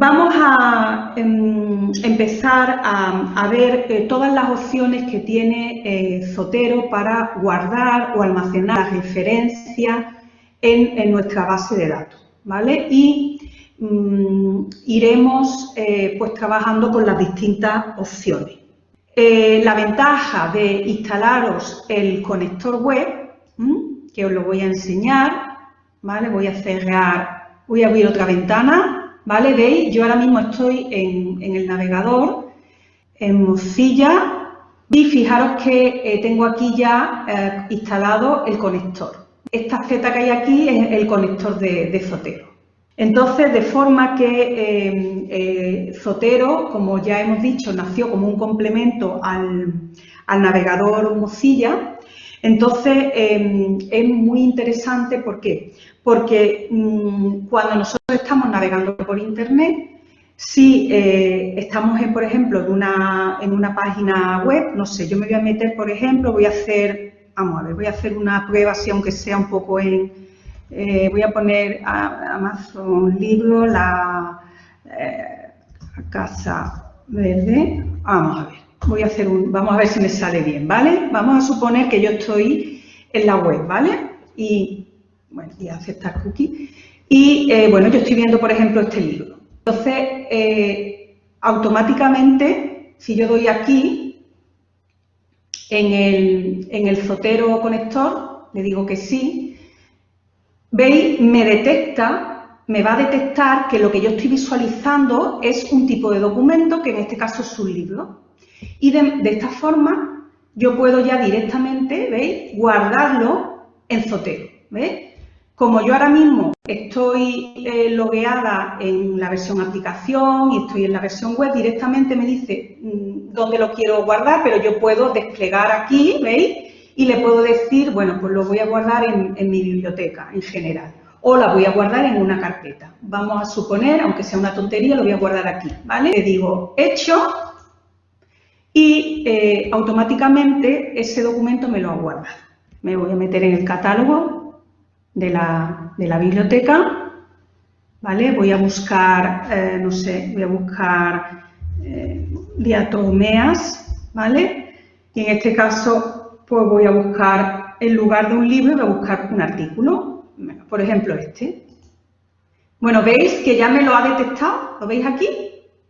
Vamos a em, empezar a, ver eh, todas las opciones que tiene eh, Zotero para guardar o almacenar referencias en, nuestra base de datos, ¿vale? Y mm, iremos eh, pues trabajando con las distintas opciones. la ventaja de instalaros el conector web, que os lo voy a enseñar, ¿vale? Voy a cerrar, voy a abrir otra ventana ¿vale? Veis, yo ahora mismo estoy en, el navegador, en Mozilla, y fijaros que eh, tengo aquí ya eh, instalado el conector. Esta Z que hay aquí es el conector de, Zotero. Entonces, de forma que eh, Zotero, como ya hemos dicho, nació como un complemento al navegador Mozilla, entonces, em, es muy interesante, ¿por qué? Porque mm, cuando nosotros estamos navegando por Internet, si eh, estamos, en, por ejemplo, en una, en una página web, no sé, yo me voy a meter, por ejemplo, voy a hacer, vamos a ver, voy a hacer una prueba así, aunque sea un poco en, eh, voy a poner Amazon Libro, la eh, Casa Verde, vamos a ver vamos a ver si me sale bien, ¿vale? Vamos a suponer que yo estoy en la web, ¿vale? Y, bueno, y aceptar cookie. Y, eh, bueno, yo estoy viendo, por ejemplo, este libro. Entonces, eh, automáticamente, si yo doy aquí, en el, en el zotero conector, le digo que sí, veis, me detecta, me va a detectar que lo que yo estoy visualizando es un tipo de documento, que en este caso es un libro. Y de, esta forma yo puedo ya directamente, ¿veis?, guardarlo en Zotero, ¿veis? Como yo ahora mismo estoy eh, logueada en la versión aplicación y estoy en la versión web, directamente me dice mm, dónde lo quiero guardar, pero yo puedo desplegar aquí, ¿veis? Y le puedo decir, bueno, pues lo voy a guardar en, en mi biblioteca en general o la voy a guardar en una carpeta. Vamos a suponer, aunque sea una tontería, lo voy a guardar aquí, ¿vale? Le digo hecho y eh, automáticamente ese documento me lo ha guardado. Me voy a meter en el catálogo de la, biblioteca, ¿vale? Voy a buscar, eh, no sé, voy a buscar eh, diatomeas, ¿vale? Y en este caso, pues voy a buscar, en lugar de un libro, voy a buscar un artículo, por ejemplo este. Bueno, veis que ya me lo ha detectado, ¿lo veis aquí?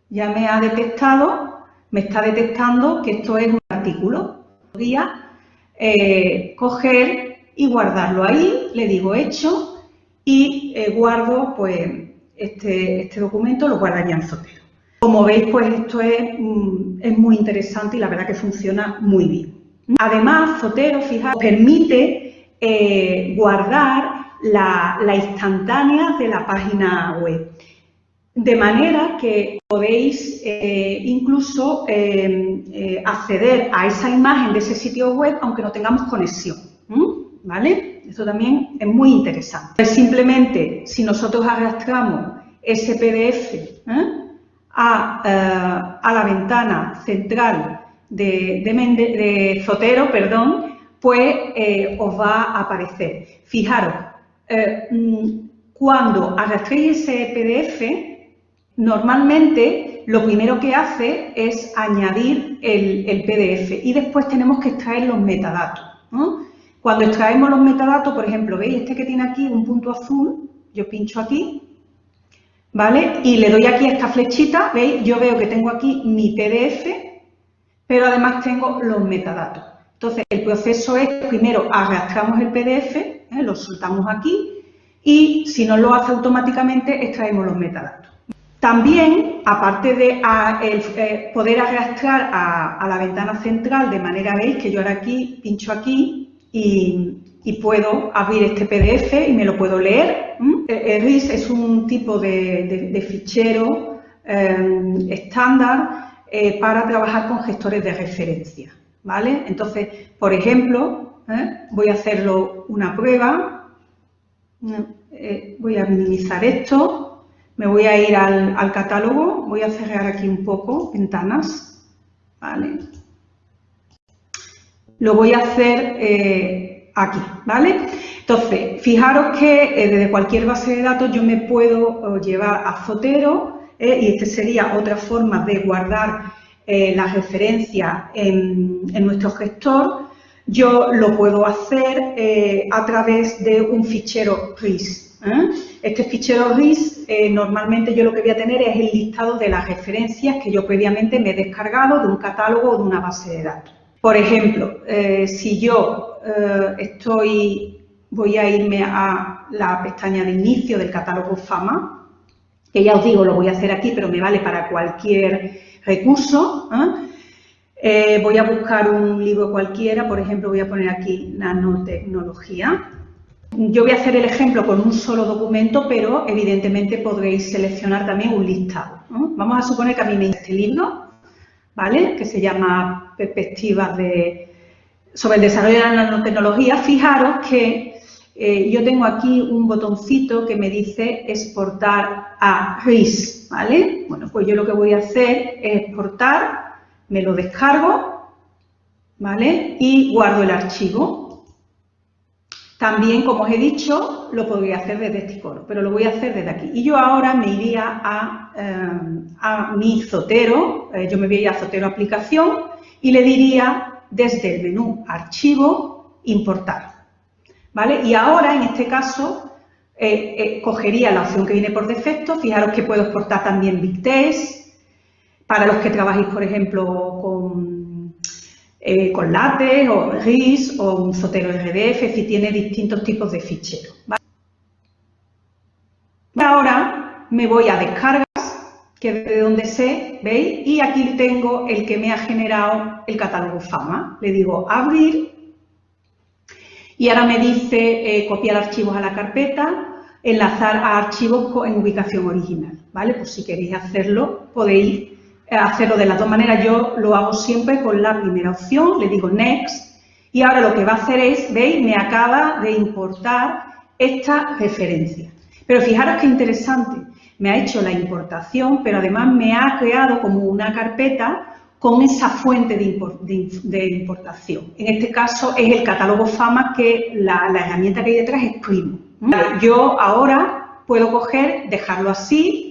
Ya me ha detectado me está detectando que esto es un artículo. Podría eh, coger y guardarlo ahí, le digo hecho y eh, guardo pues este, este, documento, lo guardaría en Zotero. Como veis, pues esto es, mm, es, muy interesante y la verdad que funciona muy bien. Además, Zotero, fijaos, permite eh, guardar la instantánea de la página web. De manera que podéis eh, incluso eh, eh, acceder a esa imagen de ese sitio web aunque no tengamos conexión. ¿Vale? Esto también es muy interesante. Simplemente, si nosotros arrastramos ese PDF a, la ventana central de, de, Zotero, perdón, pues os va a aparecer. Fijaros, mm, cuando arrastréis ese PDF, Normalmente lo primero que hace es añadir el, PDF y después tenemos que extraer los metadatos. Cuando extraemos los metadatos, por ejemplo, ¿veis este que tiene aquí un punto azul? Yo pincho aquí, ¿vale? Y le doy aquí esta flechita, ¿veis? Yo veo que tengo aquí mi PDF, pero además tengo los metadatos. Entonces, el proceso es, primero, arrastramos el PDF, ¿eh? lo soltamos aquí, y si no lo hace automáticamente, extraemos los metadatos. También, aparte de eh, poder arrastrar a, la ventana central de manera, veis que yo ahora aquí pincho aquí y, puedo abrir este PDF y me lo puedo leer. El RIS es un tipo de, fichero em, estándar eh, para trabajar con gestores de referencia. ¿vale? Entonces, por ejemplo, ¿eh? voy a hacerlo una prueba, voy a minimizar esto me voy a ir al, catálogo, voy a cerrar aquí un poco, ventanas, ¿vale? Lo voy a hacer eh, aquí, ¿vale? Entonces, fijaros que eh, desde cualquier base de datos yo me puedo eh, llevar a Zotero y esta sería otra forma de guardar la referencia en, en, nuestro gestor, yo lo puedo hacer a través de un fichero RIS. Este fichero RIS, normalmente yo lo que voy a tener es el listado de las referencias que yo previamente me he descargado de un catálogo o de una base de datos. Por ejemplo, eh, si yo eh, estoy, voy a irme a la pestaña de inicio del catálogo FAMA, que ya os digo, lo voy a hacer aquí, pero me vale para cualquier recurso. ¿eh? voy a buscar un libro cualquiera, por ejemplo, voy a poner aquí nanotecnología. Yo voy a hacer el ejemplo con un solo documento, pero evidentemente podréis seleccionar también un listado. Vamos a suponer que a mí me este libro, ¿vale? Que se llama Perspectivas sobre el desarrollo de la nanotecnología. Fijaros que eh, yo tengo aquí un botoncito que me dice exportar a RIS, ¿vale? Bueno, pues yo lo que voy a hacer es exportar, me lo descargo, ¿vale? Y guardo el archivo. También, como os he dicho, lo podría hacer desde este icono, pero lo voy a hacer desde aquí. Y yo ahora me iría a, eh, mi Zotero, eh, yo me voy a Zotero Aplicación y le diría desde el menú Archivo, Importar. ¿Vale? Y ahora, en este caso, eh, cogería la opción que viene por defecto. Fijaros que puedo exportar también Big Test. Para los que trabajáis, por ejemplo, con eh, con LaTeX o RIS o un Zotero RDF, si tiene distintos tipos de ficheros. Ahora me voy a descargas, que es de donde sé, ¿veis? Y aquí tengo el que me ha generado el catálogo FAMA. Le digo abrir y ahora me dice eh, copiar archivos a la carpeta, enlazar a archivos en ubicación original, ¿vale? Pues si queréis hacerlo podéis hacerlo de las dos maneras. Yo lo hago siempre con la primera opción, le digo Next, y ahora lo que va a hacer es, ¿veis? Me acaba de importar esta referencia. Pero fijaros qué interesante, me ha hecho la importación, pero además me ha creado como una carpeta con esa fuente de, importación. En este caso es el catálogo FAMA que la, herramienta que hay detrás es Primo. Yo ahora puedo coger, dejarlo así,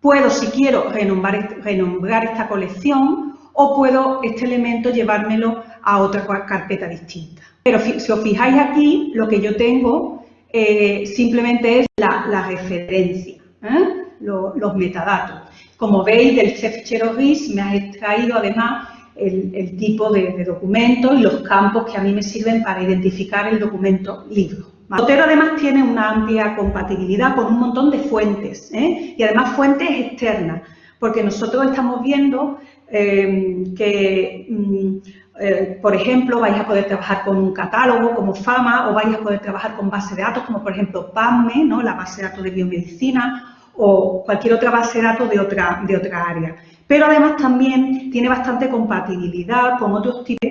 Puedo, si quiero, renombrar, esta colección o puedo este elemento llevármelo a otra carpeta distinta. Pero si os fijáis aquí, lo que yo tengo eh, simplemente es la, referencia, ¿eh? los, metadatos. Como veis, del fichero RIS me ha extraído además el, tipo de documento y los campos que a mí me sirven para identificar el documento libro. Zotero además tiene una amplia compatibilidad con un montón de fuentes ¿eh? y además fuentes externas, porque nosotros estamos viendo eh, que, mm, eh, por ejemplo, vais a poder trabajar con un catálogo como FAMA o vais a poder trabajar con base de datos como, por ejemplo, PAMME, ¿no? la base de datos de biomedicina o cualquier otra base de datos de otra, de otra área. Pero además también tiene bastante compatibilidad con otros tipos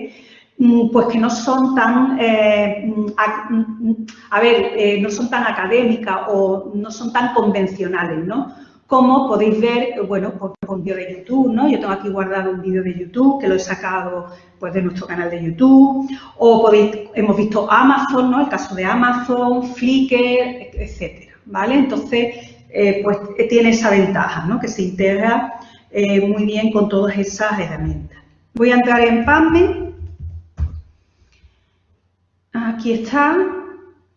pues que no son tan, eh, mm, mm, a, ver, eh, no son tan académicas o no son tan convencionales, ¿no? Como podéis ver, bueno, por un vídeo de YouTube, ¿no? Yo tengo aquí guardado un vídeo de YouTube que lo he sacado pues de nuestro canal de YouTube, o podéis, hemos visto Amazon, ¿no? El caso de Amazon, Flickr, etcétera, ¿vale? Entonces, eh, pues tiene esa ventaja, ¿no? Que se integra muy bien con todas esas herramientas. Voy a entrar en PubMed Aquí está,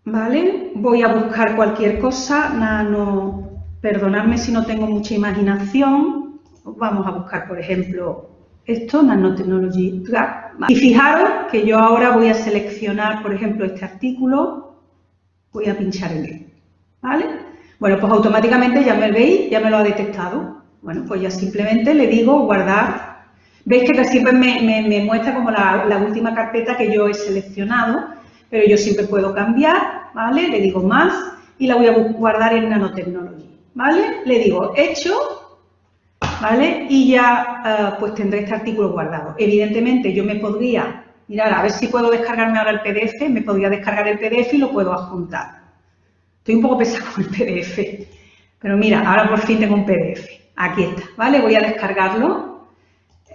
¿vale? Voy a buscar cualquier cosa, no, perdonadme si no tengo mucha imaginación. Vamos a buscar, por ejemplo, esto, Nanotechnology Track. Y fijaros que yo ahora voy a seleccionar, por ejemplo, este artículo, voy a pinchar en él, ¿vale? Bueno, pues automáticamente ya me veis, ya me lo ha detectado. Bueno, pues ya simplemente le digo guardar. Veis que siempre me, muestra como la última carpeta que yo he seleccionado pero yo siempre puedo cambiar, ¿vale? Le digo más y la voy a guardar en nanotecnología, ¿vale? Le digo hecho, ¿vale? Y ya eh, pues tendré este artículo guardado. Evidentemente yo me podría, mirar, a ver si puedo descargarme ahora el PDF, me podría descargar el PDF y lo puedo adjuntar. Estoy un poco pesado con el PDF, pero mira, ahora por fin tengo un PDF. Aquí está, ¿vale? Voy a descargarlo,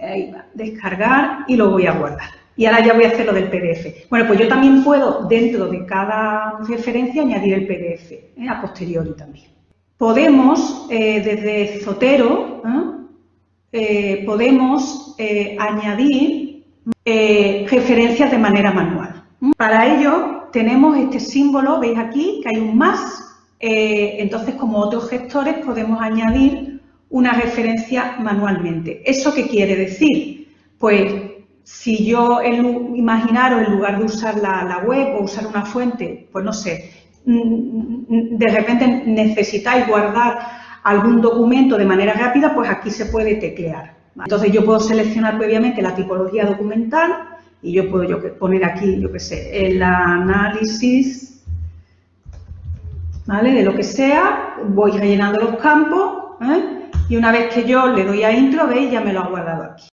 ahí va, descargar y lo voy a guardar. Y ahora ya voy a hacer lo del PDF. Bueno, pues yo también puedo, dentro de cada referencia, añadir el PDF, ¿eh? a posteriori también. podemos, eh, desde Zotero, podemos añadir referencias de manera manual. Para ello tenemos este símbolo, veis aquí que hay un más, entonces como otros gestores podemos añadir una referencia manualmente. ¿Eso qué quiere decir? Pues si yo, imaginaros, en lugar de usar la, web o usar una fuente, pues no sé, mm, de repente necesitáis guardar algún documento de manera rápida, pues aquí se puede teclear. Entonces yo puedo seleccionar previamente la tipología documental y yo puedo poner aquí, yo qué sé, el análisis ¿vale? de lo que sea, voy rellenando los campos ¿eh? y una vez que yo le doy a intro, veis, ya me lo ha guardado aquí.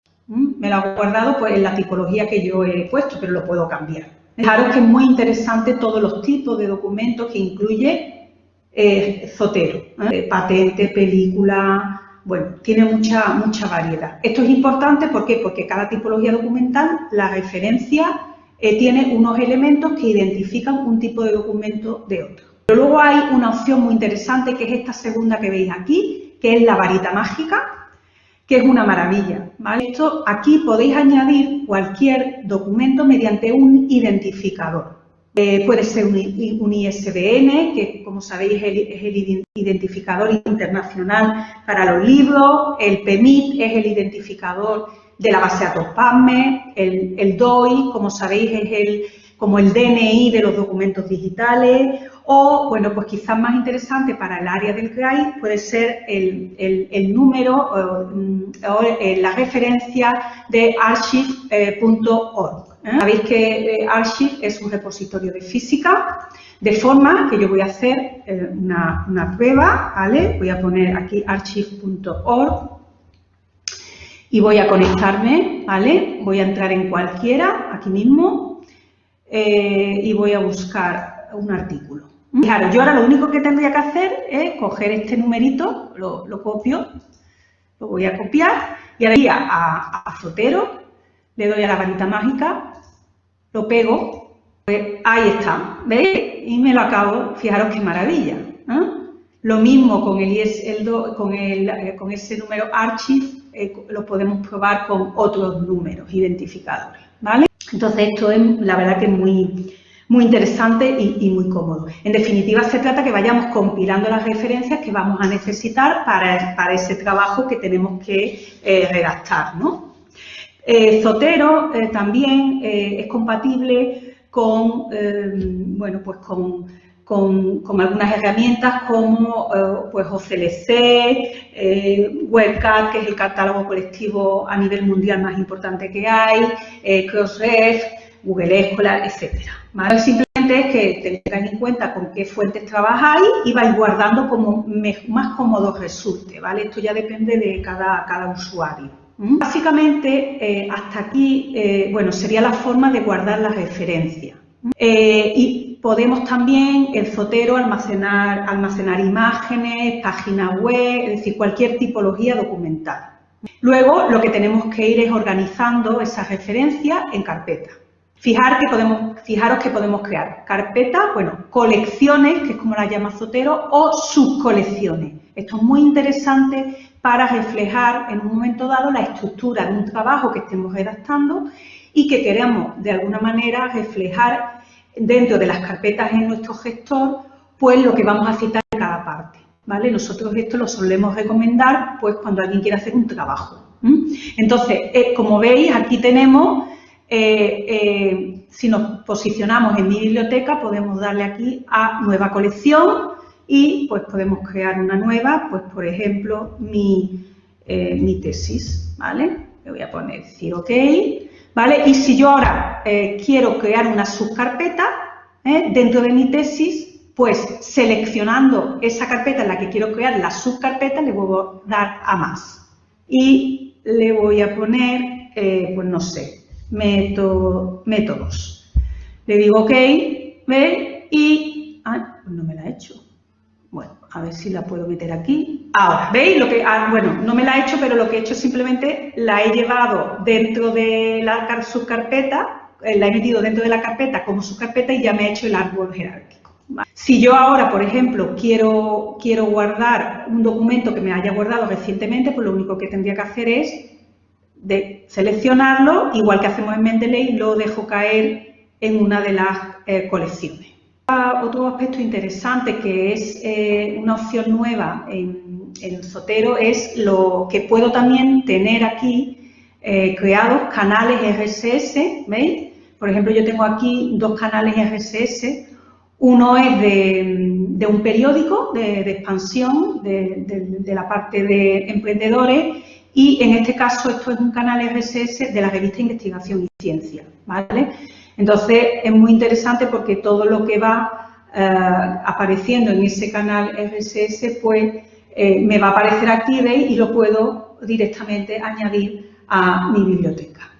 Me lo ha guardado pues, en la tipología que yo he puesto, pero lo puedo cambiar. Fijaros que es muy interesante todos los tipos de documentos que incluye eh, Zotero. ¿eh? Patente, película, bueno, tiene mucha, mucha variedad. Esto es importante ¿por porque cada tipología documental, la referencia, eh, tiene unos elementos que identifican un tipo de documento de otro. Pero luego hay una opción muy interesante que es esta segunda que veis aquí, que es la varita mágica, que es una maravilla. Esto, aquí podéis añadir cualquier documento mediante un identificador. Eh, puede ser un, ISBN, que como sabéis es el, identificador internacional para los libros, el PEMIT es el identificador de la base de datos PASME, el, el DOI, como sabéis, es el, como el DNI de los documentos digitales, o, bueno, pues quizás más interesante para el área del CRAI puede ser el, número o, eh, la referencia de archive.org. ¿eh? Sabéis que eh, Archive es un repositorio de física, de forma que yo voy a hacer una, una, prueba, ¿vale? Voy a poner aquí archive.org y voy a conectarme, ¿vale? Voy a entrar en cualquiera, aquí mismo, y voy a buscar un artículo. Claro, yo ahora lo único que tendría que hacer es coger este numerito, lo, copio, lo voy a copiar y ahora iría a, a Zotero, le doy a la varita mágica, lo pego, pues ahí está, ¿veis? Y me lo acabo, fijaros qué maravilla. Lo mismo con, el, el, con, el, eh, con ese número archive, eh, lo podemos probar con otros números identificadores, ¿vale? Entonces esto es, la verdad que es muy, muy interesante y, muy cómodo. En definitiva, se trata que vayamos compilando las referencias que vamos a necesitar para, ese trabajo que tenemos que eh, redactar. Eh, Zotero eh, también es compatible con, bueno, pues con, algunas herramientas como pues OCLC, WebCat, que es el catálogo colectivo a nivel mundial más importante que hay, Crossref, Google Escolar, etcétera. Simplemente es que tengáis en cuenta con qué fuentes trabajáis y vais guardando como más cómodo resulte, ¿vale? Esto ya depende de cada, usuario. Básicamente, eh, hasta aquí, eh, bueno, sería la forma de guardar la referencia. Eh, y podemos también, en Zotero, almacenar, almacenar imágenes, páginas web, es decir, cualquier tipología documental. Luego, lo que tenemos que ir es organizando esa referencia en carpeta. Fijar que podemos, fijaros que podemos crear carpetas, bueno, colecciones, que es como las llama Zotero, o subcolecciones. Esto es muy interesante para reflejar en un momento dado la estructura de un trabajo que estemos redactando y que queremos de alguna manera reflejar dentro de las carpetas en nuestro gestor, pues lo que vamos a citar en cada parte. ¿vale? Nosotros esto lo solemos recomendar pues cuando alguien quiere hacer un trabajo. Entonces, eh, como veis, aquí tenemos eh, eh, si nos posicionamos en mi biblioteca, podemos darle aquí a nueva colección y pues podemos crear una nueva, pues por ejemplo, mi, eh, tesis, ¿vale? Le voy a poner decir OK, ¿vale? Y si yo ahora quiero crear una subcarpeta dentro de mi tesis, pues seleccionando esa carpeta en la que quiero crear la subcarpeta, le voy a dar a más. Y le voy a poner, pues no sé, método, métodos. Le digo OK, ¿ve? Y, ah, pues no me la he hecho. Bueno, a ver si la puedo meter aquí. Ahora, ¿veis? Lo que, ah, bueno, no me la he hecho, pero lo que he hecho simplemente la he llevado dentro de la subcarpeta, eh, la he metido dentro de la carpeta como subcarpeta y ya me he hecho el árbol jerárquico. Si yo ahora, por ejemplo, quiero, quiero guardar un documento que me haya guardado recientemente, pues lo único que tendría que hacer es de seleccionarlo, igual que hacemos en Mendeley, lo dejo caer en una de las eh, colecciones. Otro aspecto interesante que es eh, una opción nueva en, en, Zotero es lo que puedo también tener aquí eh, creados canales RSS, ¿veis? Por ejemplo, yo tengo aquí dos canales RSS uno es de, un periódico de, expansión de, la parte de emprendedores y en este caso esto es un canal RSS de la revista Investigación y Ciencia, ¿vale? Entonces es muy interesante porque todo lo que va eh, apareciendo en ese canal RSS pues eh, me va a aparecer aquí, ¿veis? Y lo puedo directamente añadir a mi biblioteca.